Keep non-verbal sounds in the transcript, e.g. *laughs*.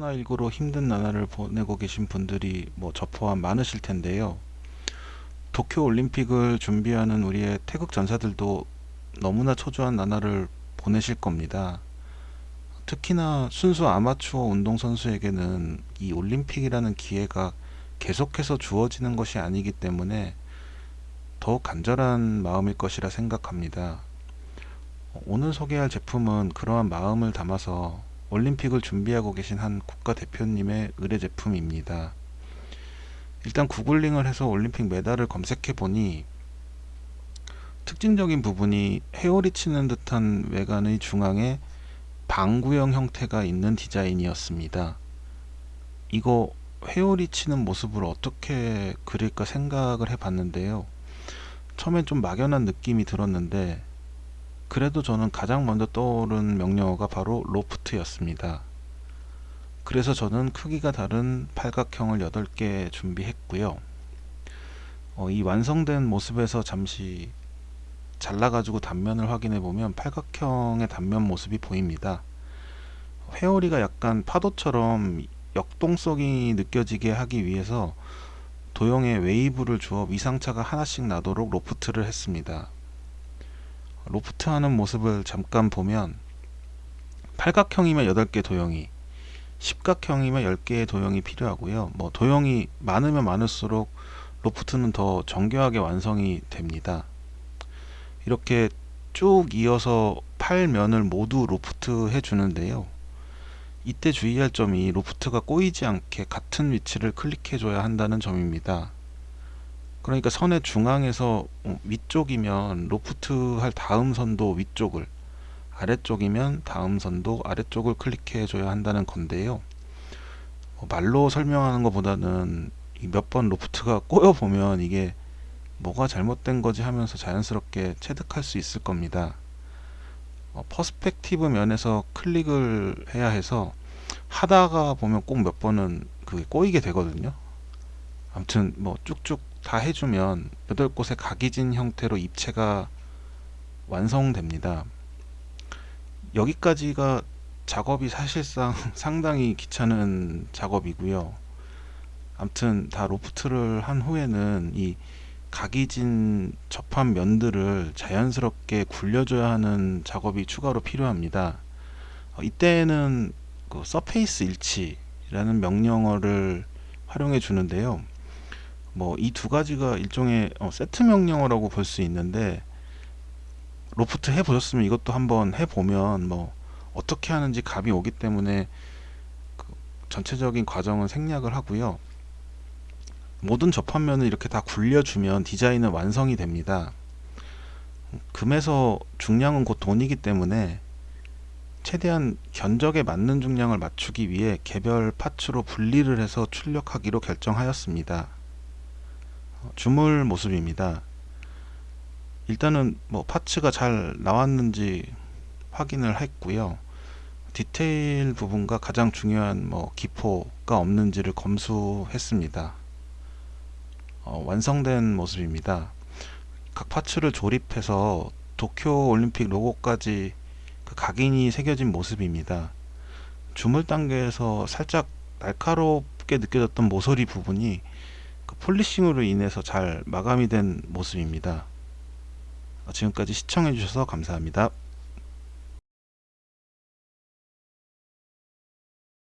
코로나19로 힘든 나날을 보내고 계신 분들이 뭐 저 포함 많으실 텐데요. 도쿄 올림픽을 준비하는 우리의 태극 전사들도 너무나 초조한 나날을 보내실 겁니다. 특히나 순수 아마추어 운동선수에게는 이 올림픽이라는 기회가 계속해서 주어지는 것이 아니기 때문에 더욱 간절한 마음일 것이라 생각합니다. 오늘 소개할 제품은 그러한 마음을 담아서 올림픽을 준비하고 계신 한 국가대표님의 의뢰 제품입니다. 일단 구글링을 해서 올림픽 메달을 검색해 보니 특징적인 부분이 헤어리 치는 듯한 외관의 중앙에 방구형 형태가 있는 디자인이었습니다. 이거 회오리 치는 모습을 어떻게 그릴까 생각을 해 봤는데요. 처음엔 좀 막연한 느낌이 들었는데 그래도 저는 가장 먼저 떠오른 명령어가 바로 로프트였습니다. 그래서 저는 크기가 다른 팔각형을 8개 준비했고요. 어, 이 완성된 모습에서 잠시 잘라가지고 단면을 확인해 보면 팔각형의 단면 모습이 보입니다. 회오리가 약간 파도처럼 역동성이 느껴지게 하기 위해서 도형에 웨이브를 주어 위상차가 하나씩 나도록 loft를 했습니다. 로프트 하는 모습을 잠깐 보면 팔각형이면 8개 도형이 십각형이면 10개의 도형이 필요하고요. 뭐 도형이 많으면 많을수록 loft는 더 정교하게 완성이 됩니다. 이렇게 쭉 이어서 팔면을 모두 로프트 해 주는데요. 이때 주의할 점이 로프트가 꼬이지 않게 같은 위치를 클릭해 줘야 한다는 점입니다 그러니까 선의 중앙에서 어, 위쪽이면 로프트 할 다음 선도 위쪽을 아래쪽이면 다음 선도 아래쪽을 클릭해 줘야 한다는 건데요. 어, 말로 설명하는 것보다는 몇 번 로프트가 꼬여 보면 이게 뭐가 잘못된 거지 하면서 자연스럽게 체득할 수 있을 겁니다. 어, perspective 면에서 클릭을 해야 해서 하다가 보면 꼭 몇 번은 그게 꼬이게 되거든요. 아무튼 뭐 쭉쭉 다 해주면 8곳의 각이진 형태로 입체가 완성됩니다. 여기까지가 작업이 사실상 *laughs* 상당히 귀찮은 작업이고요. 아무튼 다 loft를 한 후에는 이 각이진 접한 면들을 자연스럽게 굴려줘야 하는 작업이 추가로 필요합니다. 어, 이때는 그 surface 일치라는 명령어를 활용해 주는데요. 뭐 이 두 가지가 일종의 어, 세트 명령어라고 볼 수 있는데 로프트 해 보셨으면 이것도 한번 해 보면 뭐 어떻게 하는지 감이 오기 때문에 그 전체적인 과정은 생략을 하고요. 모든 접합면을 이렇게 다 굴려주면 디자인은 완성이 됩니다. 금에서 중량은 곧 돈이기 때문에 최대한 견적에 맞는 중량을 맞추기 위해 개별 파츠로 분리를 해서 출력하기로 결정하였습니다 주물 모습입니다. 일단은 뭐 파츠가 잘 나왔는지 확인을 했고요. 디테일 부분과 가장 중요한 뭐 기포가 없는지를 검수했습니다. 어, 완성된 모습입니다. 각 파츠를 조립해서 도쿄 올림픽 로고까지 그 각인이 새겨진 모습입니다. 주물 단계에서 살짝 날카롭게 느껴졌던 모서리 부분이 그 폴리싱으로 인해서 잘 마감이 된 모습입니다. 지금까지 시청해 주셔서 감사합니다.